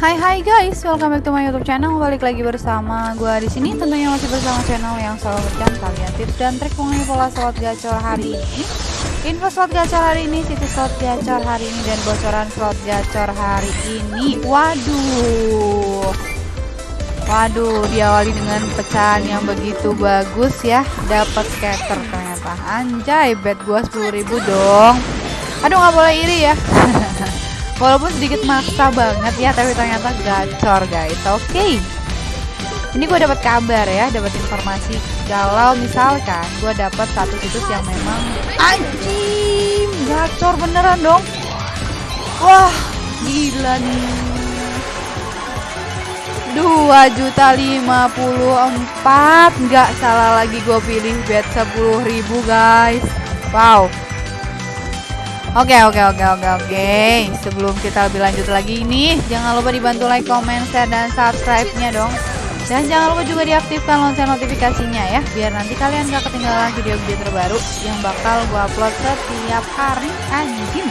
Hai hai guys, welcome back to my YouTube channel. Balik lagi bersama gue di sini. Tentunya masih bersama channel yang selalu berikan kalian tips dan trik mengenai pola slot gacor hari ini. Info slot gacor hari ini, situs slot gacor hari ini dan bocoran slot gacor hari ini. Waduh. Waduh, diawali dengan pecahan yang begitu bagus ya. Dapat scatter ternyata. Anjay, bet gua 10.000 dong. Aduh, nggak boleh iri ya. Walaupun sedikit maksa banget ya, tapi ternyata gacor guys. Oke. Okay. Ini gue dapat kabar ya, dapat informasi kalau misalkan gue dapat satu situs yang memang anjing gacor beneran dong. Wah, gila nih. Dua juta lima puluh empat nggak salah lagi gue pilih bet sepuluh ribu guys wow Oke oke oke oke oke. Sebelum kita lebih lanjut lagi ini Jangan lupa dibantu like, comment, share, dan subscribe-nya dong. Dan jangan lupa juga diaktifkan lonceng notifikasinya ya Biar nanti kalian gak ketinggalan video-video terbaru Yang bakal gue upload setiap hari. Anjing.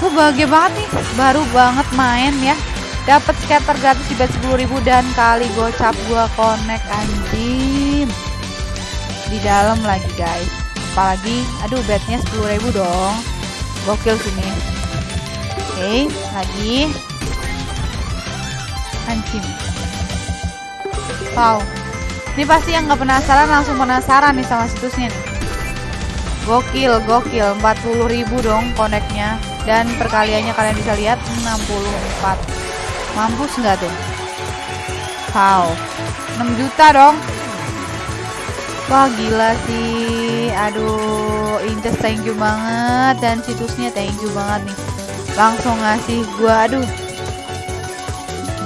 Gue bahagia banget nih. Baru banget main ya. Dapat scatter gratis di bet 10.000 Dan kali gocap gue connect anjing. Di dalam lagi guys. Apalagi aduh betnya 10.000 dong gokil sini oke okay, lagi. Anjing. Wow. Ini pasti yang nggak penasaran langsung penasaran nih sama situsnya nih. Gokil gokil. 40.000 dong koneknya. Dan perkaliannya kalian bisa lihat 64 mampus nggak tuh? Wow. 6 juta dong Wah gila sih. Aduh Inces thank you banget. Dan situsnya thank you banget nih. Langsung ngasih gua Aduh.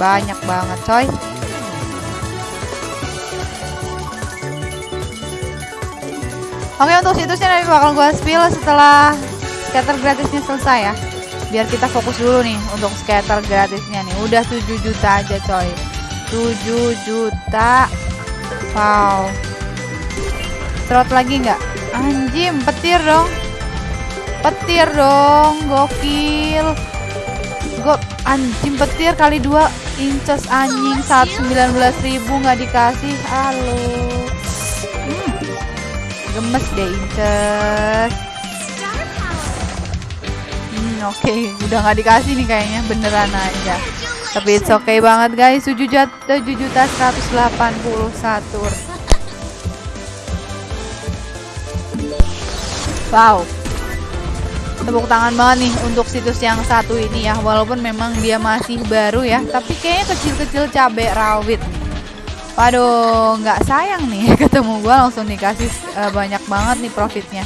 Banyak banget coy. Oke untuk situsnya nanti bakal gua spill setelah Scatter gratisnya selesai ya. Biar kita fokus dulu nih Untuk scatter gratisnya nih. Udah 7 juta aja coy. 7 juta. Wow Trot lagi nggak? Anjim, petir dong. Petir dong, gokil. Go anjing petir kali dua inces anjing saat 19.000 nggak dikasih. Halo. Hmm. Gemes deh inces. Hmm, oke, okay. udah nggak dikasih nih kayaknya beneran aja. Tapi it's okay banget guys, 7 juta 7 juta 181 Wow. Tepuk tangan banget nih untuk situs yang satu ini ya. Walaupun memang dia masih baru ya Tapi kayaknya kecil-kecil cabai rawit. Waduh nggak sayang nih ketemu gue langsung dikasih uh, banyak banget nih profitnya.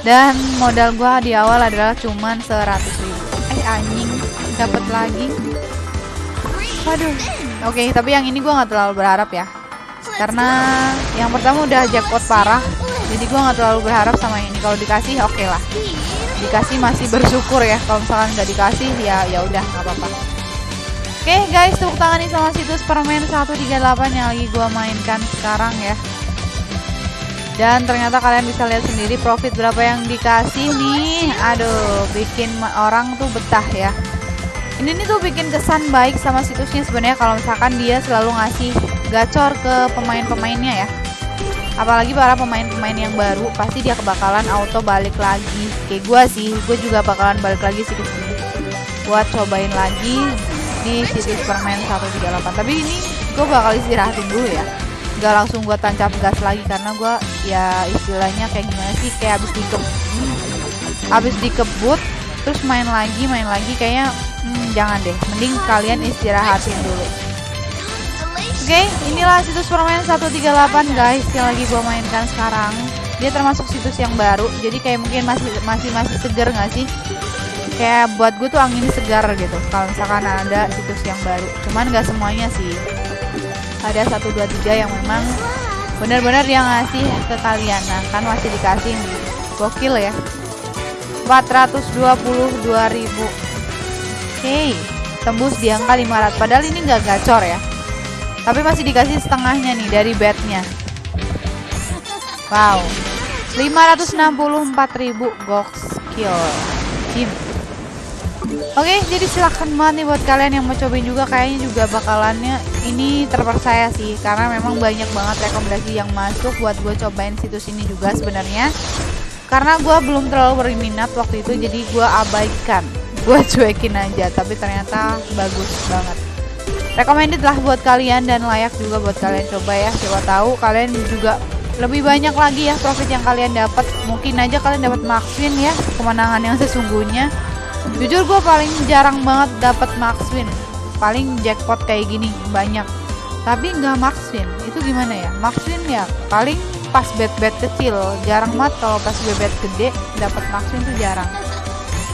Dan modal gue di awal adalah cuman 100 ribu. Eh anjing dapat lagi. Waduh Oke okay, tapi yang ini gue nggak terlalu berharap ya. Karena yang pertama udah jackpot parah jadi gue nggak terlalu berharap sama ini. Kalau dikasih oke okay lah. Dikasih masih bersyukur ya. Kalau misalkan nggak dikasih ya ya udah nggak apa-apa. Oke okay, guys tepuk tangan nih sama situs permen 138 yang lagi gue mainkan sekarang ya. Dan ternyata kalian bisa lihat sendiri profit berapa yang dikasih nih. Aduh bikin orang tuh betah ya. Ini nih tuh bikin kesan baik sama situsnya sebenarnya. Kalau misalkan dia selalu ngasih gacor ke pemain-pemainnya ya apalagi para pemain-pemain yang baru pasti dia kebakalan auto balik lagi. Kayak gue sih gue juga bakalan balik lagi sih ke sini. Buat cobain lagi di situs permen 138 tapi ini gue bakal istirahatin dulu ya. Gak langsung gue tancap gas lagi karena gue ya istilahnya kayak gimana sih kayak habis dikebut habis dikebut terus main lagi main lagi kayaknya hmm, jangan deh. Mending kalian istirahatin dulu Oke, okay, inilah situs permain 138 guys yang lagi gue mainkan sekarang. Dia termasuk situs yang baru, jadi kayak mungkin masih masih masih segar nggak sih? Kayak buat gue tuh angin segar gitu. Kalau misalkan ada situs yang baru, cuman nggak semuanya sih. Ada satu dua tiga yang memang benar-benar dia ngasih ke kalian. Nah, kan masih dikasih. Gokil ya. 422.000. Oke, okay. tembus di angka 500. Padahal ini nggak gacor ya tapi masih dikasih setengahnya nih dari bednya. Wow. 564.000 gox kill. Jim. Oke, jadi silahkan banget nih buat kalian yang mau cobain juga kayaknya juga bakalannya ini terpercaya sih karena memang banyak banget rekomendasi yang masuk buat gue cobain situs ini juga sebenarnya. Karena gue belum terlalu berminat waktu itu jadi gue abaikan, gue cuekin aja tapi ternyata bagus banget. Recommended lah buat kalian dan layak juga buat kalian coba ya. Coba tahu kalian juga lebih banyak lagi ya profit yang kalian dapat. Mungkin aja kalian dapat maxwin ya kemenangan yang sesungguhnya. Jujur gue paling jarang banget dapat maxwin. Paling jackpot kayak gini banyak. Tapi nggak maxwin itu gimana ya? Maxwin ya paling pas bet bet kecil. Jarang banget kalau pas bet bet gede dapat maxwin tuh jarang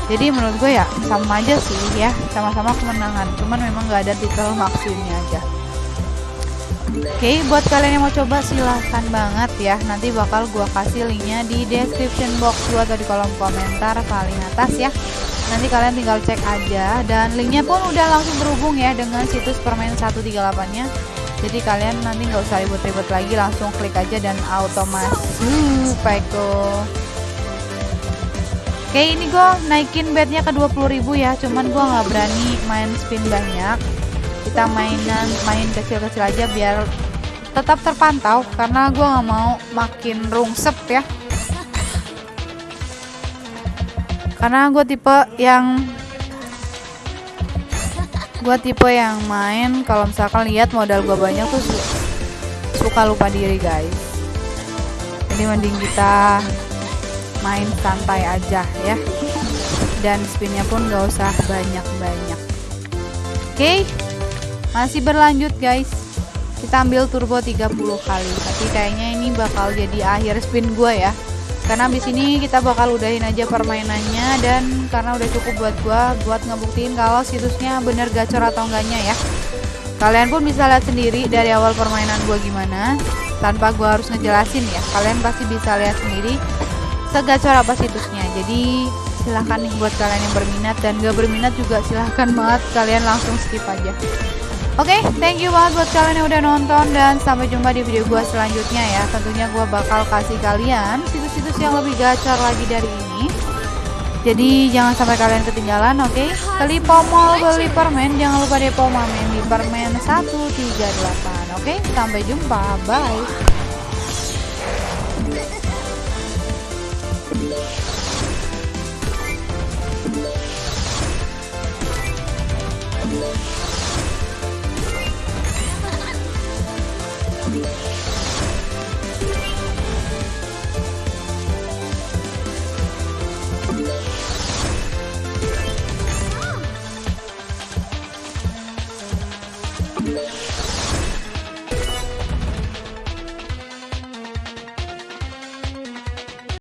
jadi menurut gue ya sama aja sih ya sama-sama kemenangan cuman memang nggak ada titel maxwinnya aja Oke, okay, buat kalian yang mau coba silahkan banget ya. Nanti bakal gua kasih linknya di description box gua atau di kolom komentar paling atas ya. Nanti kalian tinggal cek aja dan linknya pun udah langsung terhubung ya dengan situs permain 138-nya. Jadi kalian nanti nggak usah ribet-ribet lagi, langsung klik aja dan auto masuk, Peko. Oke, ini gue naikin bednya ke 20.000 ya, cuman gue nggak berani main spin banyak. Kita mainan main kecil-kecil aja biar tetap terpantau karena gue nggak mau makin rungsep ya. Karena gue tipe yang gue tipe yang main kalau misalkan lihat modal gue banyak tuh su suka lupa diri guys. Jadi mending kita main santai aja ya. Dan spinnya pun gak usah banyak-banyak. Oke okay? masih berlanjut guys. Kita ambil turbo 30 kali. Tapi kayaknya ini bakal jadi akhir spin gue ya. Karena di sini kita bakal udahin aja permainannya dan karena udah cukup buat gue buat ngebuktiin kalau situsnya bener gacor atau enggaknya ya. Kalian pun bisa lihat sendiri dari awal permainan gue gimana tanpa gue harus ngejelasin ya. Kalian pasti bisa lihat sendiri segacor apa situsnya jadi silahkan nih buat kalian yang berminat dan gak berminat juga silahkan banget kalian langsung skip aja Oke, okay, thank you banget buat kalian yang udah nonton dan sampai jumpa di video gue selanjutnya ya. Tentunya gue bakal kasih kalian situs-situs yang lebih gacor lagi dari ini. Jadi jangan sampai kalian ketinggalan, oke? Okay? Kali pomol beli permen, jangan lupa depo mamen di permen 138. Oke, okay? sampai jumpa. Bye.